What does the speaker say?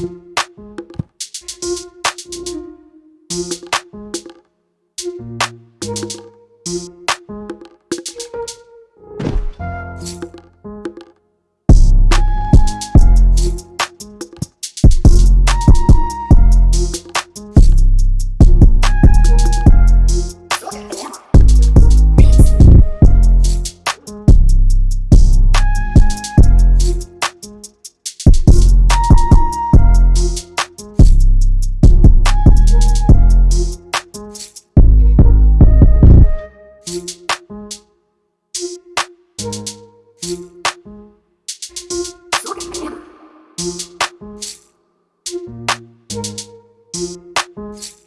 you Thank you.